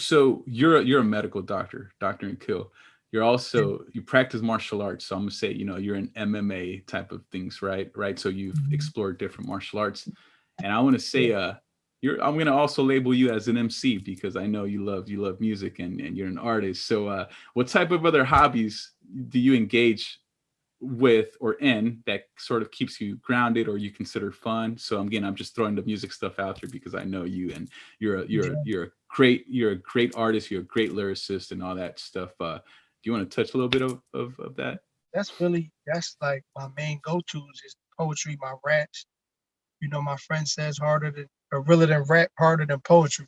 So you're a, you're a medical doctor, Dr. Nikhil. You're also you practice martial arts. So I'm gonna say, you know, you're an MMA type of things, right? Right. So you've Mhm. explored different martial arts. And I want to say uh you're I'm gonna also label you as an MC because I know you love you love music and, and you're an artist. So uh what type of other hobbies do you engage with or in that sort of keeps you grounded or you consider fun. So again, I'm just throwing the music stuff out there because I know you and you're a you're a, you're a great you're a great artist, you're a great lyricist and all that stuff. Uh, do you want to touch a little bit of, of, of that? That's really that's like my main go-tos is poetry, my raps. You know, my friend says harder than or realer than rap, harder than poetry.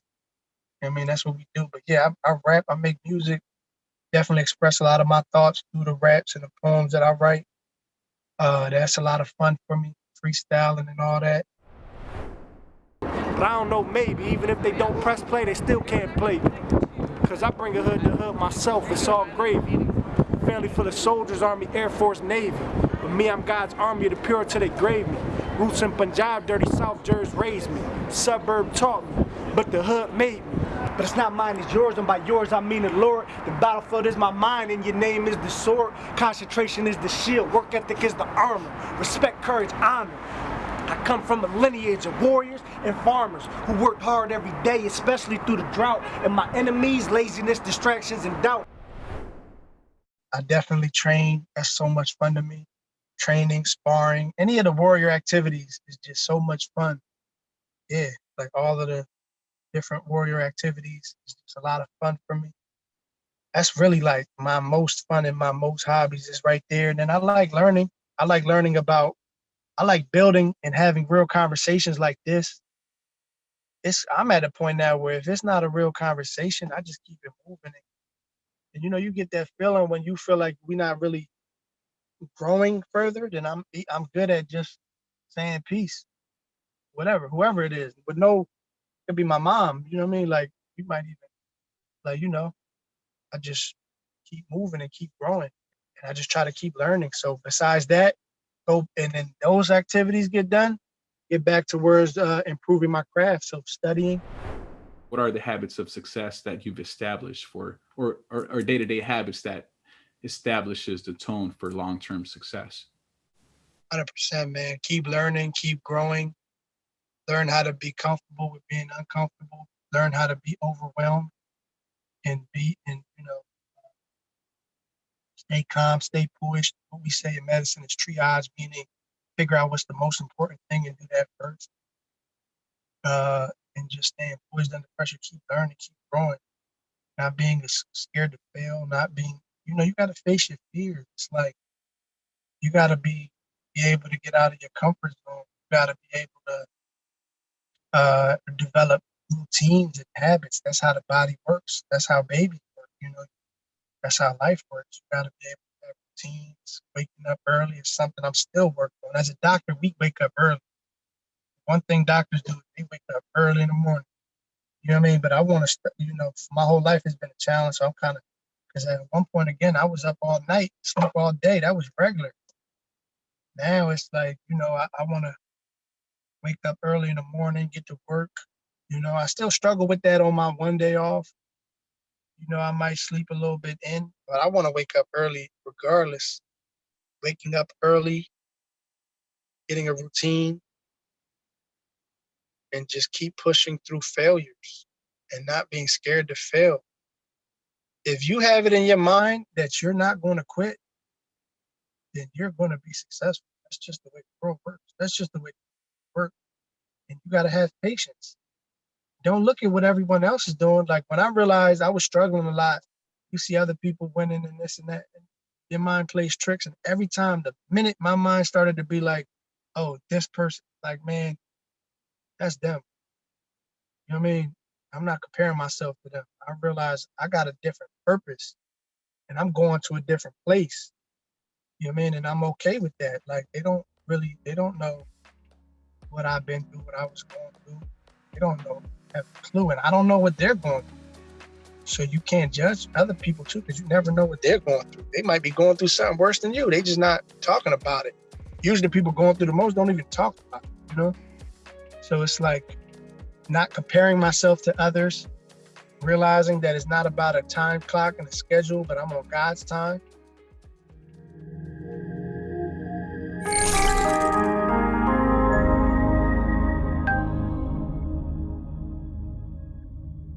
I mean, that's what we do. But yeah, I, I rap, I make music, definitely express a lot of my thoughts through the raps and the poems that I write. Uh, that's a lot of fun for me, freestyling and all that. But I don't know, maybe even if they don't press play, they still can't play. Cause I bring a hood to hood myself, it's all gravy. Family full of soldiers, Army, Air Force, Navy. But me, I'm God's army of the pure till they grave me. Roots in Punjab, dirty South Jersey raised me. Suburb taught me, but the hood made me. But it's not mine, it's yours, and by yours I mean the Lord. The battlefield is my mind, and your name is the sword. Concentration is the shield, work ethic is the armor. Respect, courage, honor. I come from a lineage of warriors and farmers who worked hard every day, especially through the drought. And my enemies, laziness, distractions, and doubt. I definitely train. That's so much fun to me. Training, sparring, any of the warrior activities is just so much fun. Yeah, like all of the different warrior activities. It's a lot of fun for me. That's really like my most fun and my most hobbies is right there. And then I like learning. I like learning about, I like building and having real conversations like this. It's I'm at a point now where if it's not a real conversation, I just keep it moving. And you know, you get that feeling when you feel like we're not really growing further, then I'm I'm good at just saying peace, whatever, whoever it is. But no, could be my mom. You know what I mean? Like you might even like you know, I just keep moving and keep growing, and I just try to keep learning. So besides that, go and then those activities get done, get back towards uh, improving my craft. So studying, What are the habits of success that you've established for or or, or day-to-day habits that establishes the tone for long-term success? hundred percent, man. Keep learning, keep growing. Learn how to be comfortable with being uncomfortable. Learn how to be overwhelmed, and be and you know, stay calm, stay poised. What we say in medicine is triage, meaning figure out what's the most important thing and do that first. Uh, and just staying poised under pressure. Keep learning, keep growing. Not being scared to fail. Not being, you know, you got to face your fears. It's like you got to be be able to get out of your comfort zone. You got to be able to uh, develop routines and habits. That's how the body works. That's how babies work. You know, that's how life works. You got to be able to have routines. Waking up early is something I'm still working on. As a doctor, we wake up early. One thing doctors do is they wake up early in the morning. You know what I mean? But I want to, you know, my whole life has been a challenge. So I'm kind of, because at one point again, I was up all night, sleep all day. That was regular. Now it's like, you know, I, I want to wake up early in the morning, get to work. You know, I still struggle with that on my one day off. You know, I might sleep a little bit in, but I want to wake up early regardless. Waking up early, getting a routine, and just keep pushing through failures and not being scared to fail. If you have it in your mind that you're not going to quit, then you're going to be successful. That's just the way the world works. That's just the way it works. And you got to have patience. Don't look at what everyone else is doing. Like when I realized I was struggling a lot, you see other people winning and this and that. And your mind plays tricks. And every time, the minute my mind started to be like, oh, this person, like, man, that's them. You know what I mean? I'm not comparing myself to them. I realize I got a different purpose and I'm going to a different place. You know what I mean? And I'm okay with that. Like they don't really, they don't know what I've been through, what I was going through. They don't know, have a clue, and I don't know what they're going through. So you can't judge other people too, because you never know what they're going through. They might be going through something worse than you. They just not talking about it. Usually, people going through the most don't even talk about it. You know. So it's like not comparing myself to others, realizing that it's not about a time clock and a schedule, but I'm on God's time.